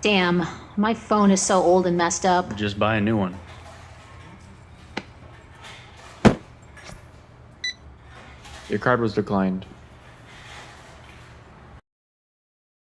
Damn, my phone is so old and messed up. Just buy a new one. Your card was declined.